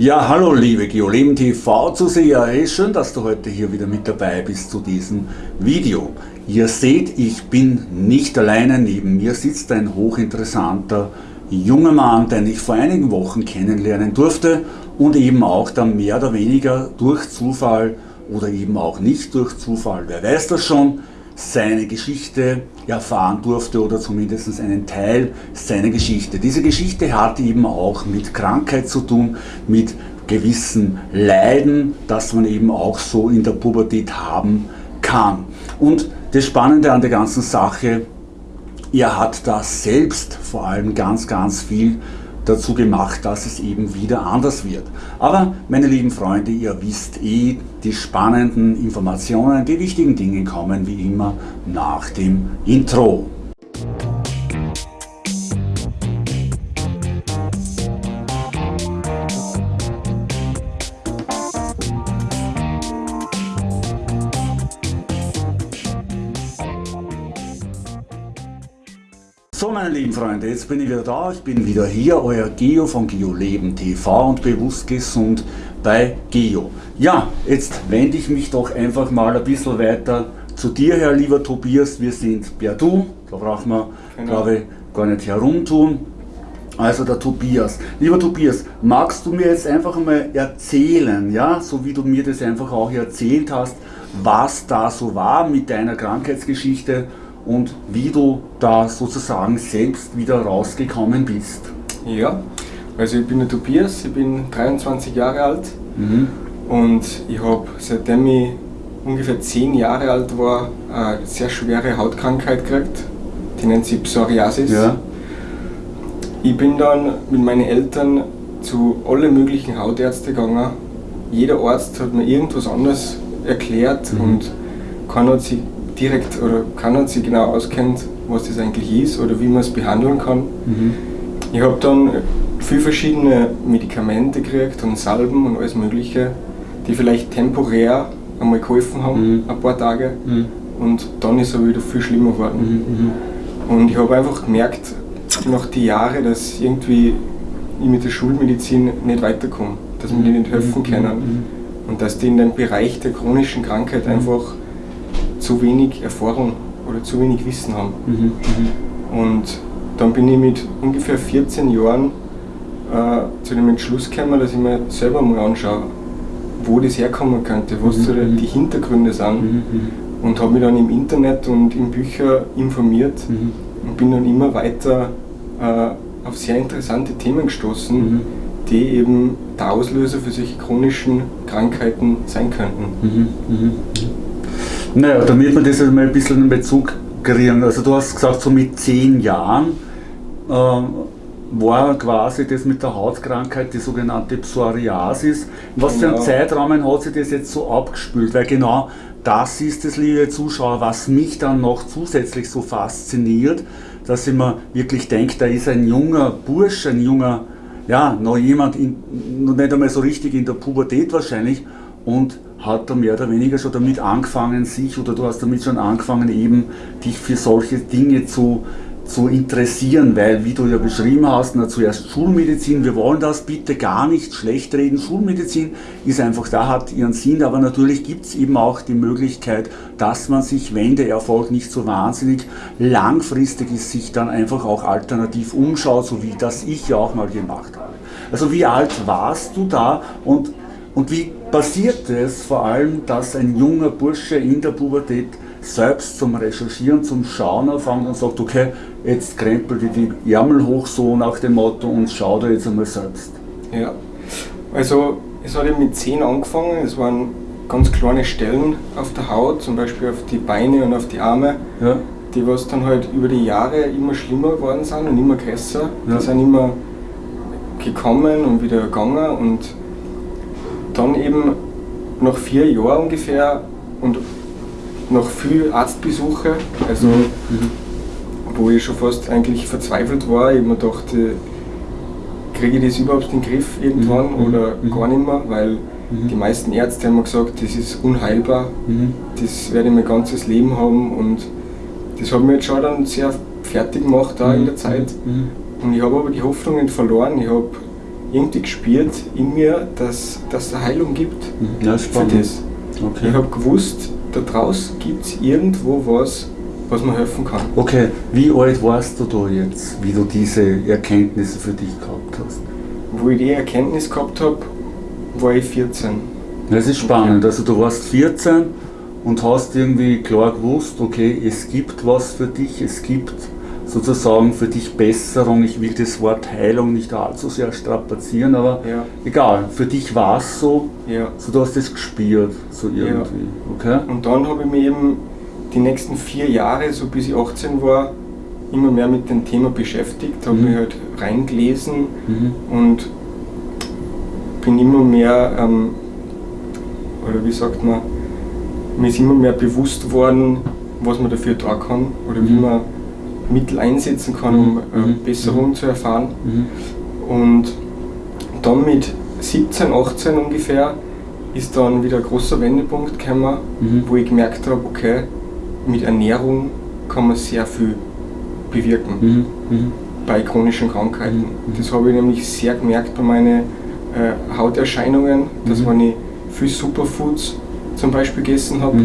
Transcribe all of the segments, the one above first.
Ja, hallo liebe GeoLeben TV Zuseher, hey, schön, dass du heute hier wieder mit dabei bist zu diesem Video. Ihr seht, ich bin nicht alleine, neben mir sitzt ein hochinteressanter junger Mann, den ich vor einigen Wochen kennenlernen durfte und eben auch dann mehr oder weniger durch Zufall oder eben auch nicht durch Zufall, wer weiß das schon, seine Geschichte erfahren durfte oder zumindest einen Teil seiner Geschichte. Diese Geschichte hat eben auch mit Krankheit zu tun, mit gewissen Leiden, das man eben auch so in der Pubertät haben kann. Und das Spannende an der ganzen Sache, er hat da selbst vor allem ganz, ganz viel dazu gemacht, dass es eben wieder anders wird. Aber meine lieben Freunde, ihr wisst eh, die spannenden Informationen, die wichtigen Dinge kommen wie immer nach dem Intro. Meine lieben Freunde, jetzt bin ich wieder da, ich bin wieder hier, euer Geo von GeoLeben TV und bewusst gesund bei Geo. Ja, jetzt wende ich mich doch einfach mal ein bisschen weiter zu dir her, lieber Tobias. Wir sind per Du, da braucht man, genau. glaube ich, gar nicht herumtun. Also der Tobias. Lieber Tobias, magst du mir jetzt einfach mal erzählen, ja, so wie du mir das einfach auch erzählt hast, was da so war mit deiner Krankheitsgeschichte und wie du da sozusagen selbst wieder rausgekommen bist. Ja, also ich bin der Tobias, ich bin 23 Jahre alt mhm. und ich habe seitdem ich ungefähr 10 Jahre alt war eine sehr schwere Hautkrankheit gekriegt, die nennt sich Psoriasis. Ja. Ich bin dann mit meinen Eltern zu allen möglichen Hautärzten gegangen. Jeder Arzt hat mir irgendwas anderes erklärt mhm. und keiner hat sich direkt oder keiner sich genau auskennt, was das eigentlich ist oder wie man es behandeln kann. Mhm. Ich habe dann viele verschiedene Medikamente gekriegt und Salben und alles Mögliche, die vielleicht temporär einmal geholfen haben, mhm. ein paar Tage. Mhm. Und dann ist es wieder viel schlimmer geworden. Mhm. mhm. Und ich habe einfach gemerkt, nach den Jahren, dass irgendwie ich mit der Schulmedizin nicht weiterkomme, dass mir die nicht helfen mhm. können mhm. und dass die in dem Bereich der chronischen Krankheit einfach zu wenig Erfahrung oder zu wenig Wissen haben. Mhm, mhm. Und dann bin ich mit ungefähr 14 Jahren äh, zu dem Entschluss gekommen, dass ich mir selber mal anschaue, wo das herkommen könnte, was mhm, so mhm. die Hintergründe sind. Mhm, mhm. Und habe mich dann im Internet und in Büchern informiert und bin dann immer weiter äh, auf sehr interessante Themen gestoßen, die eben der Auslöser für solche chronischen Krankheiten sein könnten. Naja, damit wir das mal ein bisschen in Bezug kriegen. Also du hast gesagt, so mit zehn Jahren äh, war quasi das mit der Hautkrankheit, die sogenannte Psoriasis. In was für einem Zeitrahmen hat sich das jetzt so abgespült? Weil genau das ist es, liebe Zuschauer, was mich dann noch zusätzlich so fasziniert, dass ich mir wirklich denke, da ist ein junger Bursch, ein junger, ja, noch jemand, in, noch nicht einmal so richtig in der Pubertät wahrscheinlich und hat er mehr oder weniger schon damit angefangen, sich oder du hast damit schon angefangen, eben dich für solche Dinge zu, zu interessieren, weil, wie du ja beschrieben hast, na, zuerst Schulmedizin, wir wollen das bitte gar nicht schlecht reden. Schulmedizin ist einfach, da hat ihren Sinn, aber natürlich gibt es eben auch die Möglichkeit, dass man sich, wenn der Erfolg nicht so wahnsinnig langfristig ist, sich dann einfach auch alternativ umschaut, so wie das ich ja auch mal gemacht habe. Also wie alt warst du da und und wie passiert es vor allem, dass ein junger Bursche in der Pubertät selbst zum Recherchieren, zum Schauen anfängt und sagt, okay, jetzt krempelt die die Ärmel hoch so nach dem Motto und schau da jetzt einmal selbst. Ja, also es hat eben mit 10 angefangen, es waren ganz kleine Stellen auf der Haut, zum Beispiel auf die Beine und auf die Arme, ja. die was dann halt über die Jahre immer schlimmer geworden sind und immer größer. Ja. Die sind immer gekommen und wieder gegangen und dann eben nach vier Jahren ungefähr und nach viel Arztbesuche, also mhm. mhm. wo ich schon fast eigentlich verzweifelt war, ich mir gedacht, kriege ich das überhaupt in den Griff irgendwann mhm. oder mhm. gar nicht mehr, weil mhm. die meisten Ärzte haben mir gesagt, das ist unheilbar, mhm. das werde ich mein ganzes Leben haben und das hat mich jetzt schon dann sehr fertig gemacht da in der Zeit. Und ich habe aber die Hoffnung nicht verloren. Ich habe irgendwie gespürt in mir, dass es eine Heilung gibt Mhm. Ja, für spannend. das. Okay. Ich habe gewusst, da draußen gibt es irgendwo was, was mir helfen kann. okay, wie alt warst du da jetzt, wie du diese Erkenntnisse für dich gehabt hast? Wo ich die Erkenntnis gehabt habe, war ich 14. Das ist spannend. Also du warst 14 und hast irgendwie klar gewusst, okay, es gibt was für dich, es gibt sozusagen für dich Besserung. Ich will das Wort Heilung nicht allzu sehr strapazieren, aber Ja, egal, für dich war es so, ja. so du hast es gespürt, so irgendwie. Okay? Und dann habe ich mich eben die nächsten vier Jahre, so bis ich 18 war, immer mehr mit dem Thema beschäftigt, habe Mhm. mich halt reingelesen Mhm. und bin immer mehr, ähm, oder wie sagt man, mir ist immer mehr bewusst worden, was man dafür tun kann oder wie Mhm. man Mittel einsetzen kann, um äh. Besserung zu erfahren. Mhm. Und dann mit 17, 18 ungefähr ist dann wieder ein großer Wendepunkt gekommen, Mhm. wo ich gemerkt habe, okay, mit Ernährung kann man sehr viel bewirken bei chronischen Krankheiten. Das habe ich nämlich sehr gemerkt bei meinen äh, Hauterscheinungen, dass wenn ich viel Superfoods zum Beispiel gegessen habe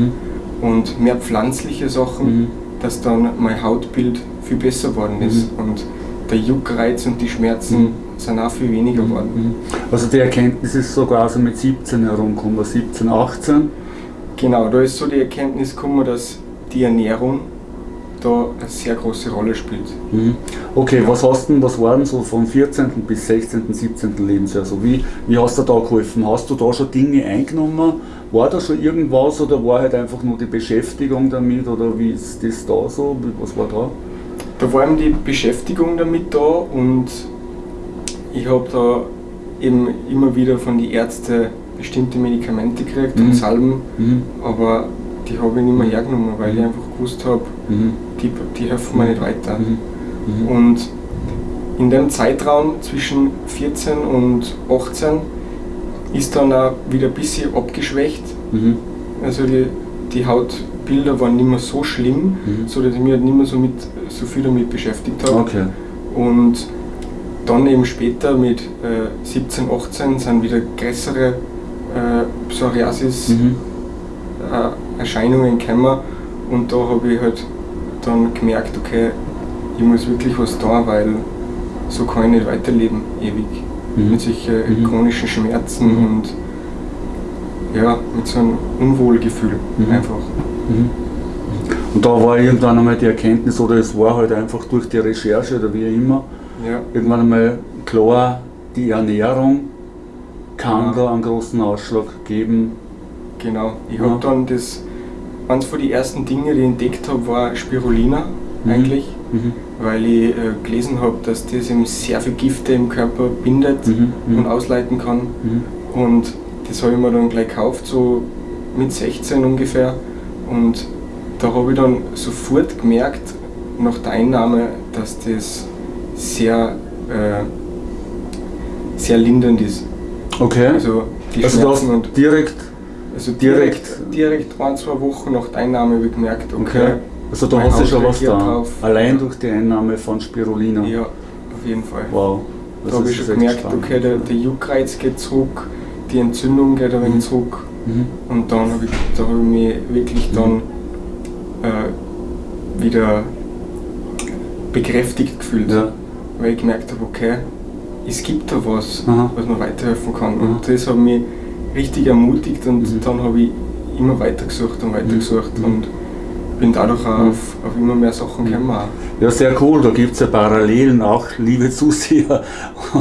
und mehr pflanzliche Sachen, dass dann mein Hautbild viel besser geworden ist und der Juckreiz und die Schmerzen Mhm. sind auch viel weniger geworden. Mhm. Also die Erkenntnis ist so quasi mit 17 herumgekommen, 17, 18. Genau, da ist so die Erkenntnis gekommen, dass die Ernährung da eine sehr große Rolle spielt. Mhm. Okay, Ja. was hast denn, was waren so von 14. bis 16., 17. Lebensjahr? Also wie, wie hast du da geholfen? Hast du da schon Dinge eingenommen? War da schon irgendwas oder war halt einfach nur die Beschäftigung damit oder wie ist das da so? Was war da? Da war eben die Beschäftigung damit da und ich habe da eben immer wieder von den Ärzten bestimmte Medikamente gekriegt Mhm. und Salben, Mhm. aber die habe ich nicht mehr hergenommen, weil ich einfach gewusst habe, Mhm. die, die helfen mir nicht weiter. Mhm. Mhm. Und in dem Zeitraum zwischen 14 und 18 ist dann auch wieder ein bisschen abgeschwächt. Mhm. Also die, die Hautbilder waren nicht mehr so schlimm, Mhm. so dass ich mich halt nicht mehr so, mit, so viel damit beschäftigt habe. Okay. Und dann eben später mit äh, 17, 18 sind wieder größere äh, Psoriasis-Erscheinungen Mhm. gekommen. Und da habe ich halt dann gemerkt, okay, ich muss wirklich was tun, weil so kann ich nicht weiterleben, ewig. Mhm. Mit solchen Mhm. chronischen Schmerzen Mhm. und ja, mit so einem Unwohlgefühl Mhm. einfach. Mhm. Und da war irgendwann einmal die Erkenntnis, oder es war halt einfach durch die Recherche oder wie immer, Ja. irgendwann einmal klar, die Ernährung kann Ja. da einen großen Ausschlag geben. Genau. Ich Ja. habe dann das, eines von den ersten Dinge, die ich entdeckt habe, war Spirulina Mhm. eigentlich, Mhm. weil ich äh, gelesen habe, dass das eben sehr viel Gifte im Körper bindet Mhm. Mhm. und ausleiten kann. Mhm. Und das habe ich mir dann gleich gekauft, so mit 16 ungefähr. Und da habe ich dann sofort gemerkt, nach der Einnahme, dass das sehr, äh, sehr lindernd ist. Okay. Also die Also Schmerzen und direkt, Also Direkt- direkt, direkt ein, zwei Wochen nach der Einnahme habe ich gemerkt, okay, okay. Also da hast du schon was da. drauf. Allein durch die Einnahme von Spirulina. ja, auf jeden Fall. Wow. da Das habe ich schon gemerkt, spannend. okay, der, der Juckreiz geht zurück, die Entzündung geht ein wenig Mhm. zurück Mhm. und dann habe ich, da habe ich mich wirklich dann äh, wieder bekräftigt gefühlt, Ja. weil ich gemerkt habe, okay, es gibt da was, Aha. was mir weiterhelfen kann Aha. und das hat mich richtig ermutigt und Mhm. dann habe ich immer weitergesucht und weitergesucht Mhm. und bin dadurch auf, auf immer mehr Sachen gekommen. Ja, sehr cool. Da gibt es ja Parallelen auch, liebe Zuseher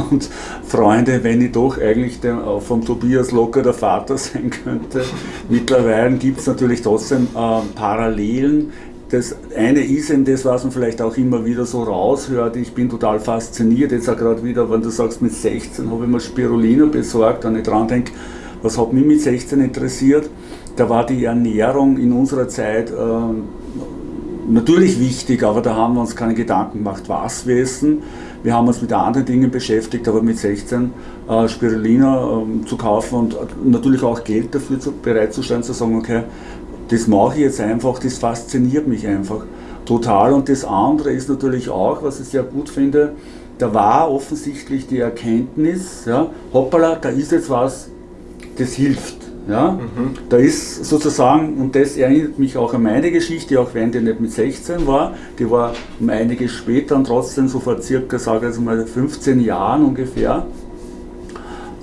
und Freunde, wenn ich doch eigentlich auch vom Tobias locker der Vater sein könnte. Mittlerweile gibt es natürlich trotzdem äh, Parallelen. Das eine ist eben das, was man vielleicht auch immer wieder so raushört. Ich bin total fasziniert. Jetzt auch gerade wieder, wenn du sagst, mit 16 habe ich mir Spirulina besorgt, wenn ich dran denke, was hat mich mit 16 interessiert? Da war die Ernährung in unserer Zeit äh, natürlich wichtig, aber da haben wir uns keine Gedanken gemacht, was wir essen. Wir haben uns mit anderen Dingen beschäftigt, aber mit 16 äh, Spirulina ähm, zu kaufen und äh, natürlich auch Geld dafür zu, bereitzustellen, zu sagen, okay, das mache ich jetzt einfach, das fasziniert mich einfach total. Und das andere ist natürlich auch, was ich sehr gut finde, da war offensichtlich die Erkenntnis, ja, hoppala, da ist jetzt was, das hilft. Ja? Mhm. Da ist sozusagen, und das erinnert mich auch an meine Geschichte, auch wenn die nicht mit 16 war, die war um einiges später und trotzdem so vor circa, sage ich mal, 15 Jahren ungefähr,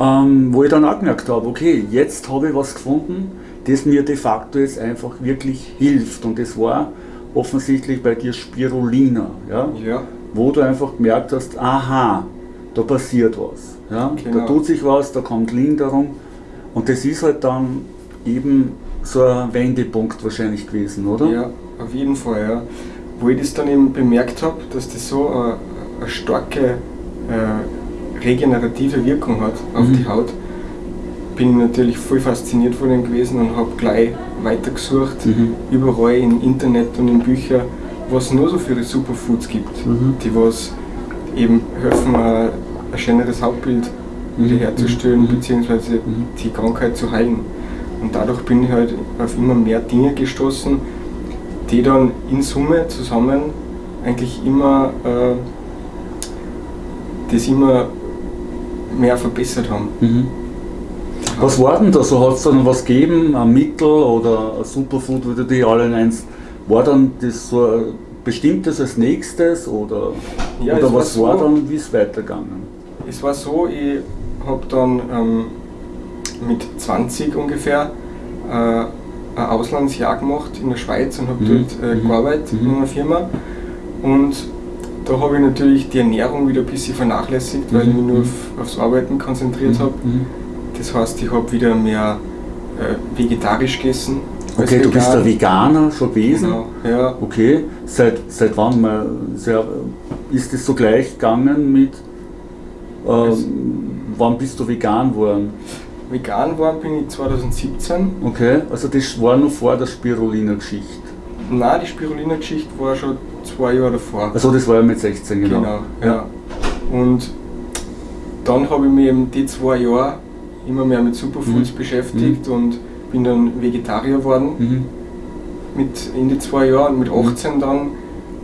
ähm, wo ich dann auch gemerkt habe, okay, jetzt habe ich was gefunden, das mir de facto jetzt einfach wirklich hilft. Und das war offensichtlich bei dir Spirulina, ja? ja. wo du einfach gemerkt hast, aha, da passiert was. Ja? Genau. Da tut sich was, da kommt Linderung. Und das ist halt dann eben so ein Wendepunkt wahrscheinlich gewesen, oder? Ja, auf jeden Fall, ja. Wo ich das dann eben bemerkt habe, dass das so eine, eine starke äh, regenerative Wirkung hat auf mhm. die Haut, bin ich natürlich voll fasziniert von dem gewesen und habe gleich weitergesucht, mhm. überall im Internet und in Büchern, was es nur so für Superfoods gibt, mhm. die was eben helfen, ein, ein schöneres Hautbild. Wiederherzustellen, mhm. beziehungsweise mhm. die Krankheit zu heilen. Und dadurch bin ich halt auf immer mehr Dinge gestoßen, die dann in Summe zusammen eigentlich immer äh, das immer mehr verbessert haben. Mhm. Was war denn da so? Hat es dann was gegeben, ein Mittel oder ein Superfood, du die alle nennst? War dann das so ein bestimmtes als nächstes oder, ja, oder was war, so, dann, wie es weitergegangen? Es war so, ich habe dann ähm, mit 20 ungefähr äh, ein Auslandsjahr gemacht in der Schweiz und habe mhm. dort äh, mhm. gearbeitet mhm. in einer Firma. Und da habe ich natürlich die Ernährung wieder ein bisschen vernachlässigt, weil ich mich nur mhm. auf, aufs Arbeiten konzentriert habe. Das heißt, ich habe wieder mehr äh, vegetarisch gegessen. Okay, du bist ein Veganer schon gewesen? Genau, ja. Okay, seit, seit wann mal, sehr, ist es so gleich gegangen mit, ähm, wann bist du vegan geworden? Vegan geworden bin ich 2017. Okay, also das war noch vor der Spirulina-Geschichte? Nein, die Spirulina-Geschichte war schon zwei Jahre davor. Also das war ja mit 16, genau. Genau, ja. ja. Und dann habe ich mich eben die zwei Jahre immer mehr mit Superfoods mhm. beschäftigt mhm. und bin dann Vegetarier geworden. Mhm. Mit in die zwei Jahren, mit 18 dann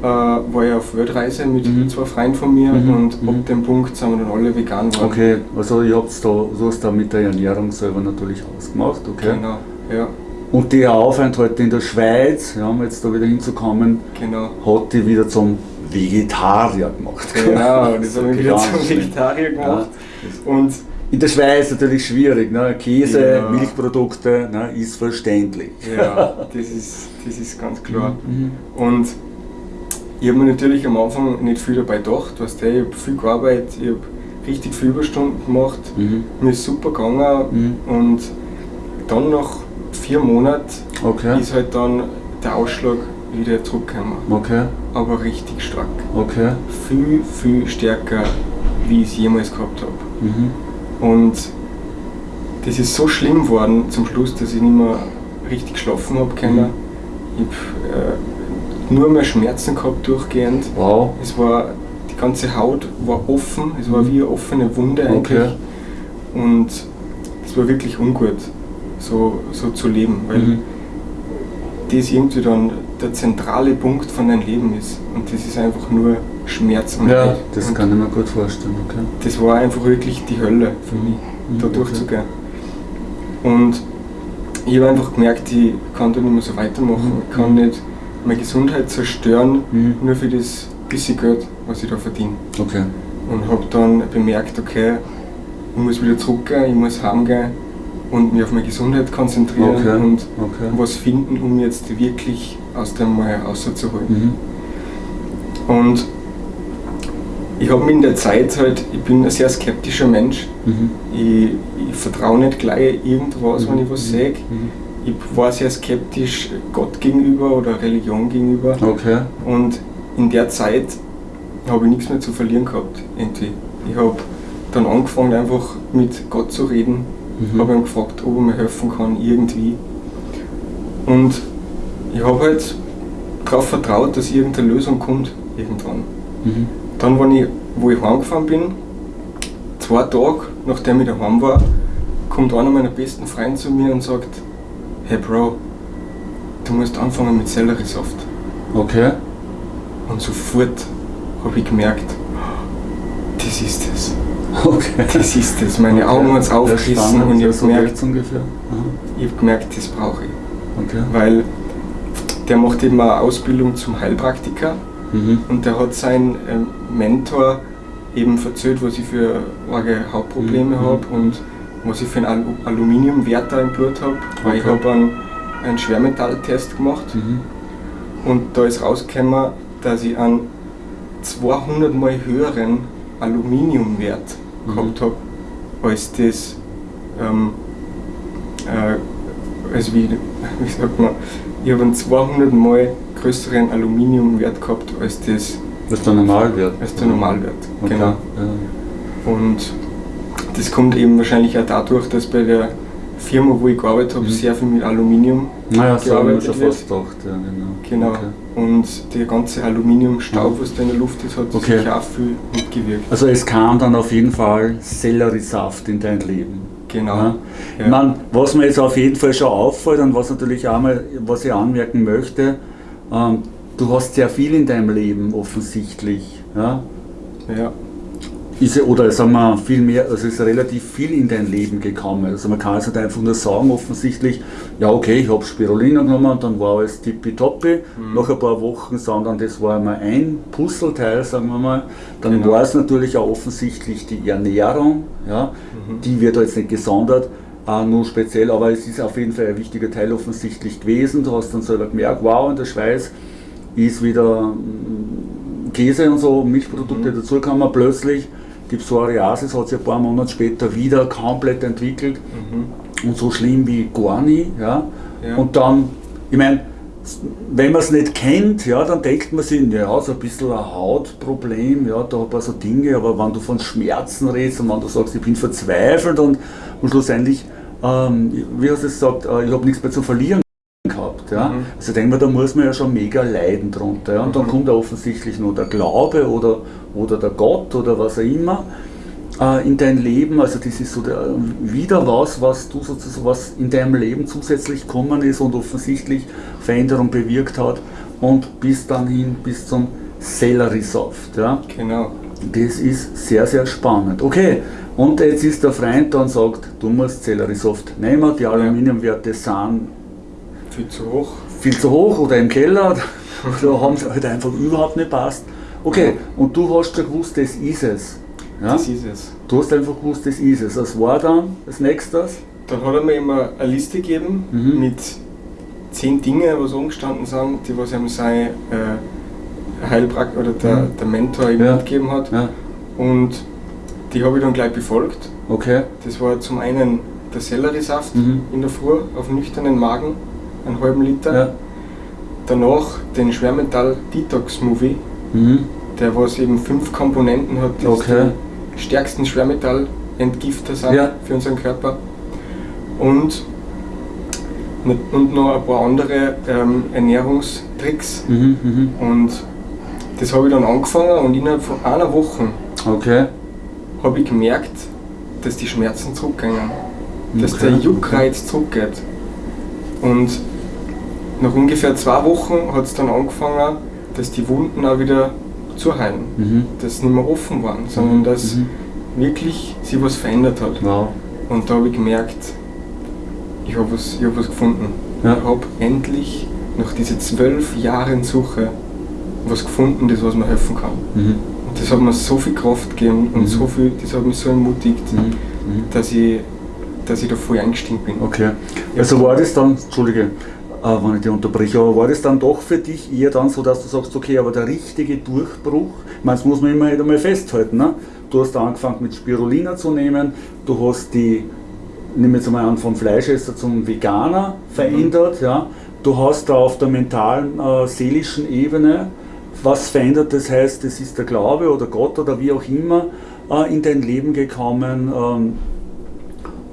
äh, war ich auf Weltreise mit mhm. zwei Freunden von mir mhm. und mhm. ab dem Punkt sind wir dann alle vegan geworden. Okay, also ihr habt da, so hast da mit der Ernährung selber natürlich ausgemacht, okay? Genau, ja. Und der Aufenthalt in der Schweiz, ja, um jetzt da wieder hinzukommen, genau. hat die wieder zum Vegetarier gemacht. Genau, das habe ich wieder zum Vegetarier gemacht. Ja. Und in der Schweiz natürlich schwierig. Ne? Käse, ja. Milchprodukte ne? ist verständlich. Ja, das ist, das ist ganz klar. Mhm. Und ich habe mir natürlich am Anfang nicht viel dabei gedacht. Weißt du, ich habe viel gearbeitet, ich habe richtig viele Überstunden gemacht, mhm. mir ist super gegangen mhm. und dann nach vier Monaten okay. ist halt dann der Ausschlag wieder zurückgekommen. Okay. Aber richtig stark. Okay. Viel, viel stärker, wie ich es jemals gehabt habe. Mhm. Und das ist so schlimm geworden zum Schluss, dass ich nicht mehr richtig schlafen habe können. Mhm. Ich habe äh, nur mehr Schmerzen gehabt durchgehend. Wow. Es war, die ganze Haut war offen, es war wie eine offene Wunde eigentlich. Okay. Und es war wirklich ungut, so, so zu leben, weil mhm. das irgendwie dann der zentrale Punkt von deinem Leben ist. Und das ist einfach nur Schmerz und Ja, Leid. das und kann ich mir gut vorstellen. Okay. Das war einfach wirklich die Hölle für mich, mhm. da durchzugehen. Und ich habe einfach gemerkt, ich kann da nicht mehr so weitermachen. Mhm. Ich kann nicht meine Gesundheit zerstören, mhm. nur für das bisschen Geld, was ich da verdiene. Okay. Und habe dann bemerkt, okay, ich muss wieder zurückgehen, ich muss heimgehen und mich auf meine Gesundheit konzentrieren okay. und okay. was finden, um jetzt wirklich aus dem Mal rauszuholen. Mhm. Und ich habe mich in der Zeit halt, ich bin ein sehr skeptischer Mensch. Mhm. Ich, ich vertraue nicht gleich irgendwas, mhm. wenn ich was mhm. sehe. Mhm. Ich war sehr skeptisch Gott gegenüber oder Religion gegenüber. Okay. Und in der Zeit habe ich nichts mehr zu verlieren gehabt. Irgendwie. Ich habe dann angefangen, einfach mit Gott zu reden. Mhm. Habe ihn gefragt, ob er mir helfen kann, irgendwie. Und ich habe halt darauf vertraut, dass irgendeine Lösung kommt, irgendwann. Mhm. Dann, wenn ich, wo ich heimgefahren bin, zwei Tage nachdem ich daheim war, kommt einer meiner besten Freunde zu mir und sagt, hey Bro, du musst anfangen mit Selleriesaft. Okay. Und sofort habe ich gemerkt, Das ist es. Okay. Das ist es. Meine Augen hat es aufgerissen und ich habe so gemerkt, ungefähr. ich hab gemerkt, das brauche ich. Okay. Weil der macht eben eine Ausbildung zum Heilpraktiker Mhm. und der hat seinen ähm, Mentor eben erzählt, was ich für arge Hautprobleme Mhm. habe und was ich für einen Al Aluminiumwert da im Blut habe. Weil ich habe einen, einen Schwermetalltest gemacht Mhm. und da ist rausgekommen, dass ich einen 200 mal höheren Aluminiumwert Mhm. gehabt habe, als das, ähm, äh, also wie, wie sagt man, ich habe einen 200 mal größeren Aluminiumwert gehabt als das, Was der Normalwert. als der Normalwert. Okay. Genau. Ja. Und das kommt eben wahrscheinlich auch dadurch, dass bei der Firma, wo ich gearbeitet habe, Mhm. sehr viel mit Aluminium Naja, so habe ich mir gearbeitet schon wird. fast gedacht. Ja, genau. Genau. Okay. Und der ganze Aluminiumstaub, was da in der Luft ist, hat Okay. sicher auch viel mitgewirkt. Also es kam dann auf jeden Fall Selleriesaft in dein Leben. Genau. Ja. Ja. Ich meine, was mir jetzt auf jeden Fall schon auffällt und was natürlich auch mal, was ich anmerken möchte, ähm, du hast sehr viel in deinem Leben offensichtlich. Ja? Ja. Ist, oder sagen wir viel mehr, also ist relativ viel in dein Leben gekommen. Also man kann also nicht einfach nur sagen, offensichtlich, ja okay, ich habe Spirulina genommen und dann war alles tippitoppi. Mhm. Nach ein paar Wochen, sondern das war einmal ein Puzzleteil, sagen wir mal. Dann Genau. war es natürlich auch offensichtlich die Ernährung, ja, Mhm. die wird da jetzt nicht gesondert, äh, nur speziell, aber es ist auf jeden Fall ein wichtiger Teil offensichtlich gewesen. Du hast dann selber gemerkt, wow, in der Schweiz ist wieder mm, Käse und so, Milchprodukte Mhm. dazugekommen. Plötzlich die Psoriasis hat sich ein paar Monate später wieder komplett entwickelt Mhm. und so schlimm wie gar nie. Ja? Ja. Und dann, ich meine, wenn man es nicht kennt, ja, dann denkt man sich, ja, so ein bisschen ein Hautproblem, ja, da ein paar so Dinge, aber wenn du von Schmerzen redest und wenn du sagst, ich bin verzweifelt und, und schlussendlich, ähm, wie hast du es gesagt, äh, ich habe nichts mehr zu verlieren gehabt. Ja? Mhm. Also denke mal, da muss man ja schon mega leiden drunter. Ja? Und dann Mhm. kommt offensichtlich nur der Glaube oder, oder der Gott oder was auch immer äh, in dein Leben. Also das ist so der, wieder was, was du sozusagen, was in deinem Leben zusätzlich gekommen ist und offensichtlich Veränderung bewirkt hat und bis dann hin bis zum Selleriesaft. Ja? Genau. Das ist sehr, sehr spannend. Okay, und jetzt ist der Freund da und sagt, du musst Selleriesaft nehmen, die Aluminiumwerte sind Viel zu hoch. viel zu hoch oder im Keller oder haben sie halt einfach überhaupt nicht passt. Okay, und du hast schon gewusst, das ist es. Ja? Das ist es. Du hast einfach gewusst, das ist es. Was war dann als nächstes? Dann hat er mir immer eine Liste gegeben Mhm. mit zehn Dingen, was umgestanden sind, die was ihm sein äh, Heilprakt oder der, Mhm. der Mentor ihm Ja. mitgegeben hat. Ja, Und die habe ich dann gleich befolgt. okay. Das war zum einen der Selleriesaft Mhm. in der Früh auf nüchternen Magen, einen halben Liter. Ja. Danach den Schwermetall Detox Movie, Mhm. der was eben fünf Komponenten hat, die Okay. die stärksten Schwermetallentgifter sind Ja. für unseren Körper. Und, und noch ein paar andere ähm, Ernährungstricks. Mhm. Mhm. Und das habe ich dann angefangen und innerhalb von einer Woche Okay. habe ich gemerkt, dass die Schmerzen zurückgehen. Dass Okay. der Juckreiz zurückgeht. Und nach ungefähr zwei Wochen hat es dann angefangen, dass die Wunden auch wieder zuheilen. Mhm. Dass sie nicht mehr offen waren, sondern dass Mhm. wirklich sich was verändert hat. Wow. Und da habe ich gemerkt, ich habe was, ich hab was gefunden. Ja. Ich habe endlich nach diesen zwölf Jahren Suche was gefunden, das was mir helfen kann. Mhm. Und das hat mir so viel Kraft gegeben und Mhm. so viel, das hat mich so ermutigt, Mhm. Mhm. dass, ich, dass ich da voll eingestiegen bin. Okay. Also war das dann, Entschuldige, wenn ich dich unterbreche, aber war das dann doch für dich eher dann so, dass du sagst, okay, aber der richtige Durchbruch, ich meine, das muss man immer halt einmal festhalten, ne? du hast angefangen mit Spirulina zu nehmen, du hast die, nimm jetzt einmal an, vom Fleischesser zum Veganer verändert, ja? du hast da auf der mentalen, äh, seelischen Ebene was verändert, das heißt, es ist der Glaube oder Gott oder wie auch immer äh, in dein Leben gekommen, ähm,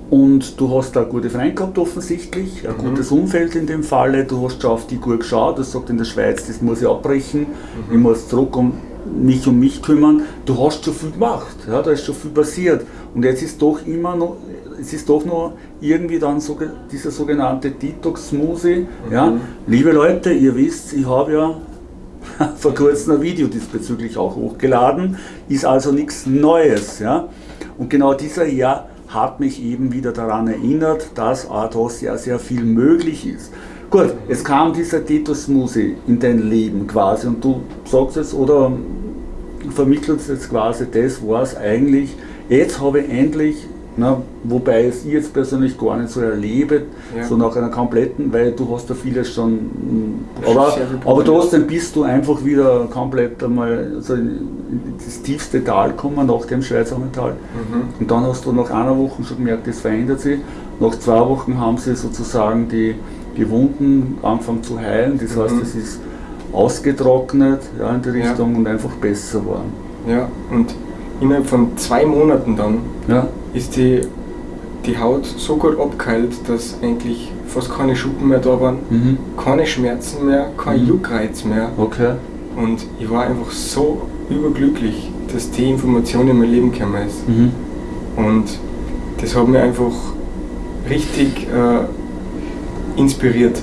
und du hast da gute Freund gehabt offensichtlich, ein Mhm. gutes Umfeld in dem Falle, du hast schon auf die gut geschaut, das sagt in der Schweiz, das muss ich abbrechen, ich muss zurück um mich um mich kümmern. Du hast schon viel gemacht, ja, da ist schon viel passiert. Und jetzt ist doch immer noch, es ist doch noch irgendwie dann so, dieser sogenannte Detox-Smoothie. Ja. Mhm. Liebe Leute, ihr wisst, ich habe ja vor kurzem ein Video diesbezüglich auch hochgeladen, ist also nichts Neues. Ja? Und genau dieser Herr hat mich eben wieder daran erinnert, dass auch da sehr, viel möglich ist. Gut, es kam dieser Titus Muse in dein Leben quasi und du sagst es oder vermittelst jetzt quasi das, was eigentlich, jetzt habe ich endlich na, wobei es ich jetzt persönlich gar nicht so erlebe, ja. so nach einer kompletten, weil du hast ja vieles schon, aber, aber trotzdem bist du einfach wieder komplett einmal also in das tiefste Tal gekommen, nach dem Schweizer Metall. Mhm. Und dann hast du nach einer Woche schon gemerkt, das verändert sich. Nach zwei Wochen haben sie sozusagen die, die Wunden angefangen zu heilen, das mhm. heißt, es ist ausgetrocknet ja, in die Richtung ja. und einfach besser geworden. Ja, und innerhalb von zwei Monaten dann ja. ist die, die Haut so gut abgeheilt, dass eigentlich fast keine Schuppen mehr da waren, mhm. keine Schmerzen mehr, kein mhm. Juckreiz mehr. Okay. Und ich war einfach so überglücklich, dass die Information in mein Leben gekommen ist. Mhm. Und das hat mich einfach richtig äh, inspiriert,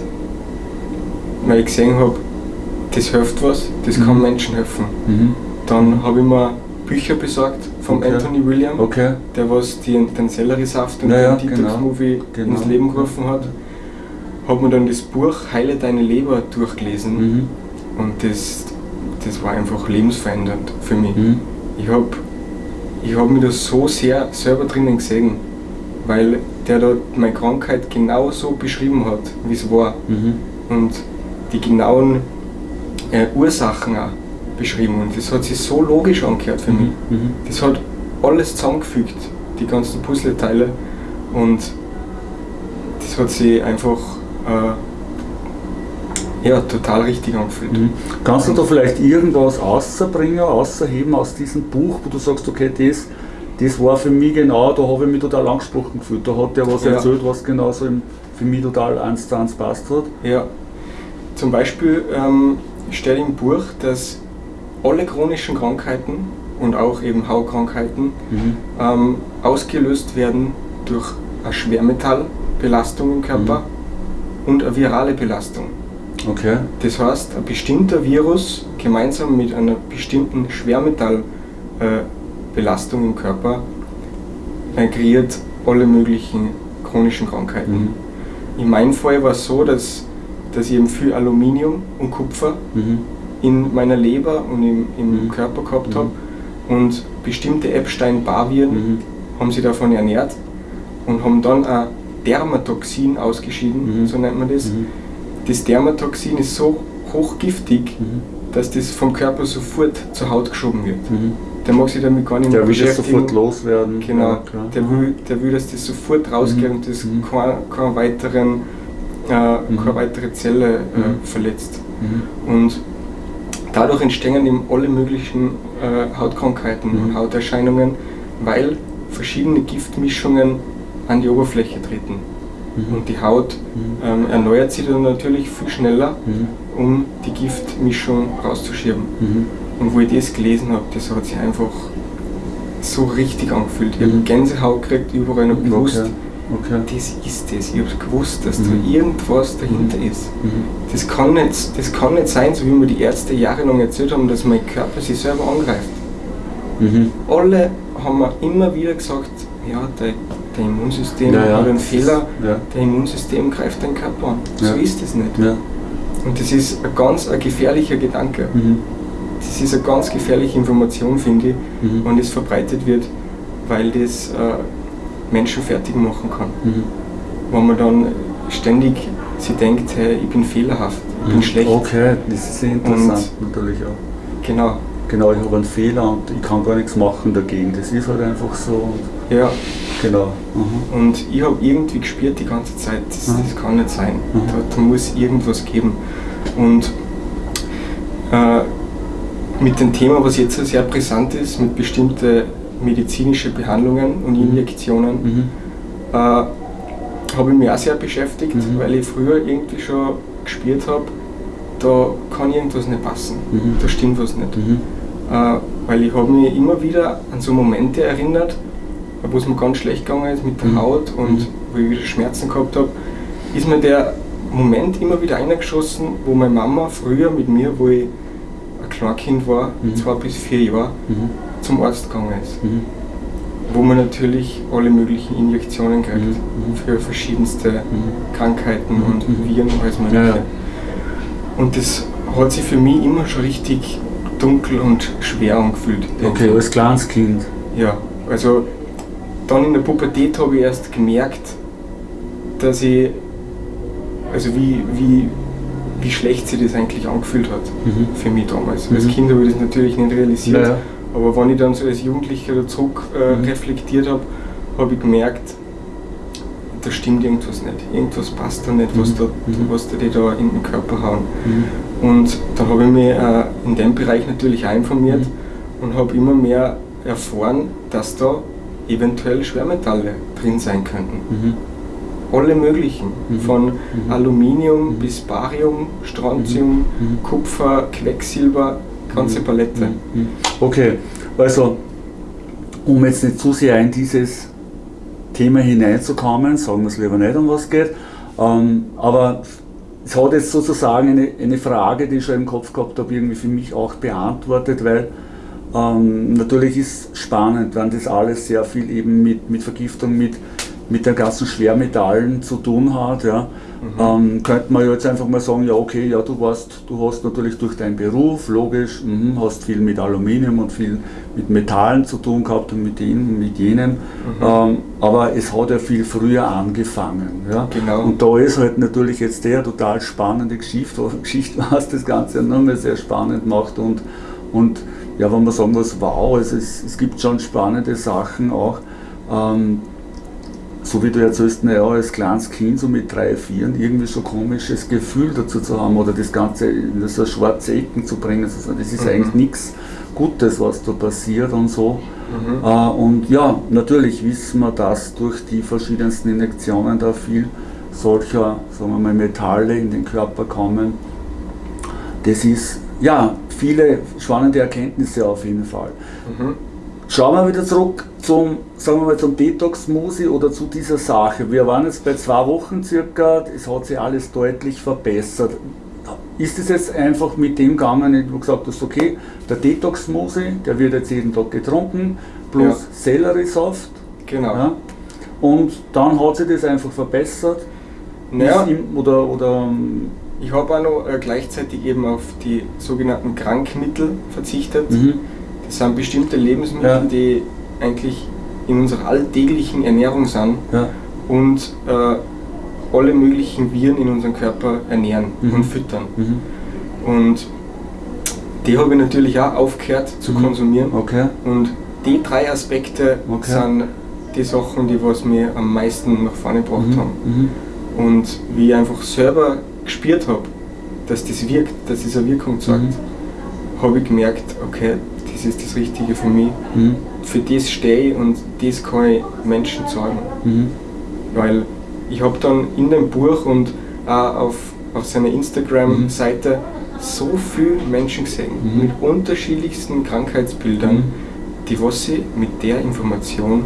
weil ich gesehen habe, das hilft was, das kann mhm. Menschen helfen. Mhm. Dann habe ich mir Bücher besorgt vom okay. Anthony William, okay. der was die, den Selleriesaft und naja, den Detox-Movie genau. genau. ins Leben gerufen hat. Hat mir dann das Buch Heile deine Leber durchgelesen mhm. und das, das war einfach lebensverändernd für mich. Mhm. Ich habe ich hab mich da so sehr selber drinnen gesehen, weil der da meine Krankheit genau so beschrieben hat, wie es war. Mhm. Und die genauen äh, Ursachen auch beschrieben und das hat sich so logisch angehört für mich. Mhm. mhm. Das hat alles zusammengefügt, die ganzen Puzzleteile und das hat sich einfach äh, ja, total richtig angefühlt. Mhm. Kannst du da vielleicht irgendwas außerbringen, außerheben aus diesem Buch, wo du sagst, okay, das, das war für mich genau, da habe ich mich total angesprochen gefühlt. Da hat der was ja. erzählt, was genauso für mich total eins zu eins passt hat. Ja, zum Beispiel ähm, steht im Buch, dass alle chronischen Krankheiten und auch eben Hautkrankheiten mhm. ähm, ausgelöst werden durch eine Schwermetallbelastung im Körper mhm. und eine virale Belastung. Okay. Das heißt, ein bestimmter Virus gemeinsam mit einer bestimmten Schwermetallbelastung äh, im Körper äh, kreiert alle möglichen chronischen Krankheiten. Mhm. In meinem Fall war es so, dass, dass ich eben viel Aluminium und Kupfer mhm in meiner Leber und im, im mhm. Körper gehabt mhm. habe. Und bestimmte Epstein-Barr-Viren mhm. haben sich davon ernährt und haben dann ein Dermatoxin ausgeschieden, mhm. so nennt man das. Mhm. Das Dermatoxin ist so hochgiftig, mhm. dass das vom Körper sofort zur Haut geschoben wird. Der mag sich damit gar nicht mehr beschäftigen. Der will das sofort loswerden. Genau, ja, der, will, der will, dass das sofort rausgeht und das keine, keine, weiteren, äh, keine weitere Zelle äh, verletzt. Und Dadurch entstehen eben alle möglichen äh, Hautkrankheiten mhm. und Hauterscheinungen, weil verschiedene Giftmischungen an die Oberfläche treten. Mhm. Und die Haut mhm. ähm, erneuert sich dann natürlich viel schneller, mhm. um die Giftmischung rauszuschieben. Mhm. Und wo ich das gelesen habe, das hat sich einfach so richtig angefühlt. Ich habe. Gänsehaut gekriegt, überall noch bewusst. Okay Okay. Das ist das. Ich habe gewusst, dass mhm. da irgendwas dahinter mhm. ist. Mhm. Das, kann nicht, das kann nicht sein, so wie mir die Ärzte jahrelang erzählt haben, dass mein Körper sich selber angreift. Mhm. Alle haben mir immer wieder gesagt, ja, dein, dein Immunsystem ja, ja. hat einen Fehler, ja. dein Immunsystem greift deinen Körper an. So ist es nicht. Und das ist ein ganz ein gefährlicher Gedanke. Mhm. Das ist eine ganz gefährliche Information, finde ich, mhm. wenn das verbreitet wird, weil das äh, Menschen fertig machen kann. Mhm. Wo man dann ständig sie denkt, hey, ich bin fehlerhaft, ich mhm. bin schlecht. Okay, das ist sehr interessant und natürlich auch. Genau. Genau, ich habe einen Fehler und ich kann gar nichts machen dagegen. Das ist halt einfach so. ja. Genau. Mhm. Und ich habe irgendwie gespürt die ganze Zeit, das, mhm. das kann nicht sein. Mhm. Da, da, muss irgendwas geben. Und äh, mit dem Thema, was jetzt sehr brisant ist, mit bestimmten medizinische Behandlungen und mhm. Injektionen, mhm. äh, habe ich mich auch sehr beschäftigt, mhm. weil ich früher irgendwie schon gespürt habe, da kann irgendwas nicht passen, mhm. da stimmt was nicht. Mhm. Äh, weil ich habe mich immer wieder an so Momente erinnert, wo es mir ganz schlecht gegangen ist mit der mhm. Haut und wo ich wieder Schmerzen gehabt habe, ist mir der Moment immer wieder eingeschossen, wo meine Mama früher mit mir, wo ich Kleinkind war, zwei bis vier Jahre. Zum Arzt gegangen ist. Mhm. Wo man natürlich alle möglichen Injektionen kriegt mhm. für verschiedenste Krankheiten und Viren, alles Mögliche. Ja, ja. Und das hat sich für mich immer schon richtig dunkel und schwer angefühlt. Okay, als kleines Kind. Ja, also dann in der Pubertät habe ich erst gemerkt, dass ich, also wie, wie, wie schlecht sich das eigentlich angefühlt hat mhm. für mich damals. Mhm. Als Kind habe ich das natürlich nicht realisiert, naja. Aber wenn ich dann so als Jugendlicher da zurück äh, mhm. reflektiert habe, habe ich gemerkt, da stimmt irgendwas nicht. Irgendwas passt da nicht, was, mhm. da, mhm. was da die da in den Körper hauen. Mhm. Und dann habe ich mich äh, in dem Bereich natürlich auch informiert und habe immer mehr erfahren, dass da eventuell Schwermetalle drin sein könnten. Mhm. Alle möglichen, mhm. von mhm. Aluminium bis Barium, Strontium, Kupfer, Quecksilber, ganze Palette. Okay, also um jetzt nicht zu sehr in dieses Thema hineinzukommen, sagen wir es lieber nicht, um was geht. Ähm, aber es hat jetzt sozusagen eine, eine Frage, die ich schon im Kopf gehabt habe, irgendwie für mich auch beantwortet, weil ähm, natürlich ist spannend, wenn das alles sehr viel eben mit, mit Vergiftung, mit mit den ganzen Schwermetallen zu tun hat, ja, mhm. ähm, könnte man jetzt einfach mal sagen, ja okay, ja du warst, du hast natürlich durch deinen Beruf, logisch, mh, hast viel mit Aluminium und viel mit Metallen zu tun gehabt und mit denen, mit jenen, mhm. ähm, aber es hat ja viel früher angefangen. Ja. Genau. Und da ist halt natürlich jetzt der total spannende Geschichte, Geschichte was das Ganze nochmal sehr spannend macht und, und ja, wenn man sagen muss, wow, es, es gibt schon spannende Sachen auch. Ähm, so wie du erzählst, naja, als kleines Kind so mit drei, vier irgendwie so ein komisches Gefühl dazu zu haben oder das Ganze in so schwarze Ecken zu bringen. Also das ist mhm. eigentlich nichts Gutes, was da passiert und so. Mhm. Äh, und ja, natürlich wissen wir, dass durch die verschiedensten Injektionen da viel solcher, sagen wir mal, Metalle in den Körper kommen. Das ist, ja, viele spannende Erkenntnisse auf jeden Fall. Mhm. Schauen wir wieder zurück zum, sagen wir mal, zum Detox-Musi oder zu dieser Sache. Wir waren jetzt bei zwei Wochen circa, es hat sich alles deutlich verbessert. Ist es jetzt einfach mit dem gegangen, wo du gesagt hast, okay, der Detox-Musi, der wird jetzt jeden Tag getrunken, plus ja. Selleriesaft. Genau. Ja, und dann hat sich das einfach verbessert. Naja. Oder, oder ich habe auch noch äh, gleichzeitig eben auf die sogenannten Krankmittel verzichtet. Mhm. Das sind bestimmte Lebensmittel, ja. die eigentlich in unserer alltäglichen Ernährung sind ja. und äh, alle möglichen Viren in unserem Körper ernähren mhm. und füttern. Mhm. Und die habe ich natürlich auch aufgehört zu mhm. konsumieren. Okay. Und die drei Aspekte okay. sind die Sachen, die was mir am meisten nach vorne gebracht mhm. haben. Mhm. Und wie ich einfach selber gespürt habe, dass das wirkt, dass es eine Wirkung zeigt, mhm. habe ich gemerkt, okay, das ist das Richtige für mich. Mhm. Für das stehe ich und das kann ich Menschen zeigen. Mhm. Weil ich habe dann in dem Buch und auch auf, auf seiner Instagram-Seite mhm. so viele Menschen gesehen mhm. mit unterschiedlichsten Krankheitsbildern, mhm. die was sie mit der Information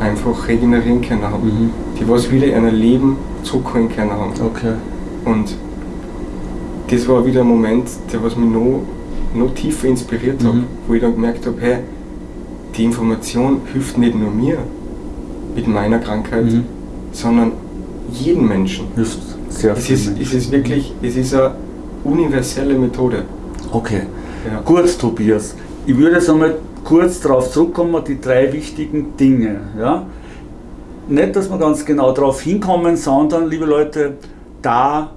einfach regenerieren können haben. Mhm. Die was wieder in ein Leben zurückholen können haben. Okay. Und das war wieder ein Moment, der was mich noch noch tiefer inspiriert habe, mhm. wo ich dann gemerkt habe, hey, die Information hilft nicht nur mir mit meiner Krankheit, mhm. sondern jedem Menschen. Hilft sehr es ist, es ist wirklich, es ist eine universelle Methode. Okay. Ja. Gut, Tobias. Ich würde jetzt einmal kurz darauf zurückkommen, die drei wichtigen Dinge. Ja? Nicht, dass wir ganz genau darauf hinkommen, sondern, liebe Leute, da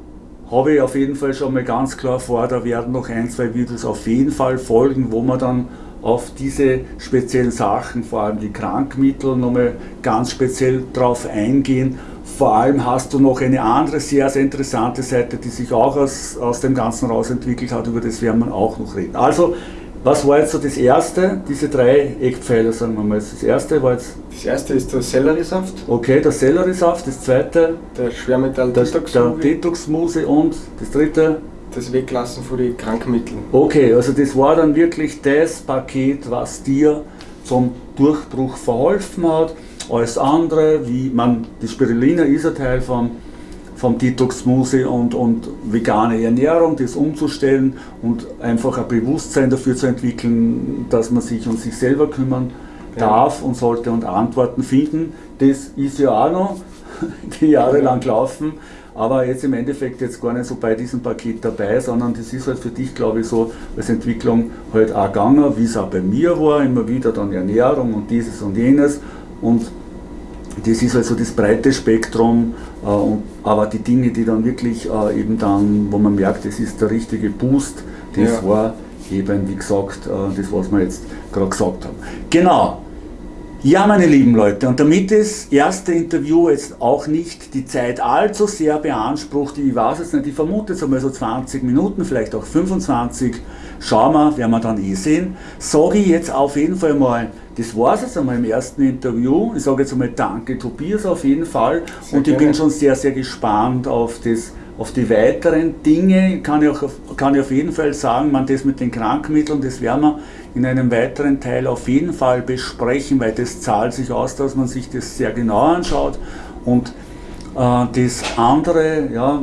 habe ich auf jeden Fall schon mal ganz klar vor, da werden noch ein, zwei Videos auf jeden Fall folgen, wo man dann auf diese speziellen Sachen, vor allem die Krankmittel, nochmal ganz speziell drauf eingehen. Vor allem hast du noch eine andere sehr, sehr interessante Seite, die sich auch aus, aus dem Ganzen raus entwickelt hat, über das werden wir auch noch reden. Also was war jetzt so das erste, diese drei Eckpfeiler, sagen wir mal? Das erste war jetzt. Das erste ist der Selleriesaft. Okay, der Selleriesaft. Das zweite. Der Schwermetall Detox Der Detoxmuse und das dritte. Das Weglassen von den Krankmitteln. Okay, also das war dann wirklich das Paket, was dir zum Durchbruch verholfen hat. Alles andere, wie man, die Spirulina ist ein Teil von vom Detox-Smoothie und, und vegane Ernährung, das umzustellen und einfach ein Bewusstsein dafür zu entwickeln, dass man sich um sich selber kümmern darf und sollte und Antworten finden. Das ist ja auch noch die Jahre lang gelaufen, aber jetzt im Endeffekt jetzt gar nicht so bei diesem Paket dabei, sondern das ist halt für dich, glaube ich, so als Entwicklung halt auch gegangen, wie es auch bei mir war, immer wieder dann Ernährung und dieses und jenes und das ist also das breite Spektrum, äh, aber die Dinge, die dann wirklich äh, eben dann, wo man merkt, das ist der richtige Boost, das ja. war eben, wie gesagt, äh, das, was wir jetzt gerade gesagt haben. Genau. Ja, meine lieben Leute, und damit das erste Interview jetzt auch nicht die Zeit allzu sehr beansprucht, ich weiß jetzt nicht, ich vermute jetzt einmal so 20 Minuten, vielleicht auch 25, schauen wir, werden wir dann eh sehen, sage ich jetzt auf jeden Fall mal das war es jetzt einmal im ersten Interview. Ich sage jetzt einmal Danke Tobias auf jeden Fall sehr und ich gerne. bin schon sehr, sehr gespannt auf, das, auf die weiteren Dinge. Kann ich, auch, kann ich auf jeden Fall sagen, man das mit den Krankmitteln, das werden wir in einem weiteren Teil auf jeden Fall besprechen, weil das zahlt sich aus, dass man sich das sehr genau anschaut und äh, das andere, ja,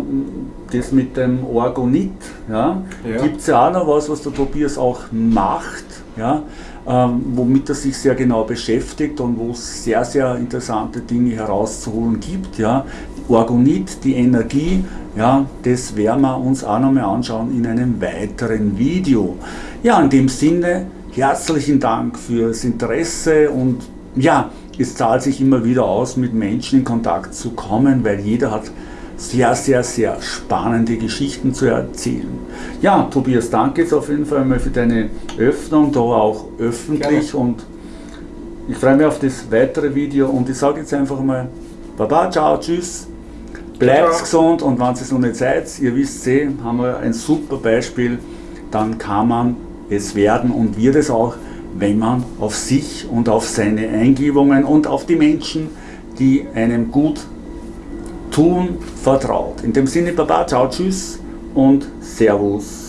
das mit dem Orgonit, ja, ja. gibt es ja auch noch was, was der Tobias auch macht. Ja, ähm, womit er sich sehr genau beschäftigt und wo es sehr, sehr interessante Dinge herauszuholen gibt. Ja. Orgonit, die Energie, ja, das werden wir uns auch nochmal anschauen in einem weiteren Video. Ja, in dem Sinne, herzlichen Dank fürs Interesse und ja, es zahlt sich immer wieder aus, mit Menschen in Kontakt zu kommen, weil jeder hat sehr, sehr, sehr spannende Geschichten zu erzählen. Ja, Tobias, danke jetzt auf jeden Fall mal für deine Öffnung, da auch öffentlich Gerne. und ich freue mich auf das weitere Video und ich sage jetzt einfach mal Baba, ciao, tschüss, bleibt ciao. gesund und wenn es noch nicht seid, ihr wisst eh, haben wir ein super Beispiel, dann kann man es werden und wird es auch, wenn man auf sich und auf seine Eingebungen und auf die Menschen, die einem gut tun, vertraut. In dem Sinne, Baba, ciao, tschüss und Servus.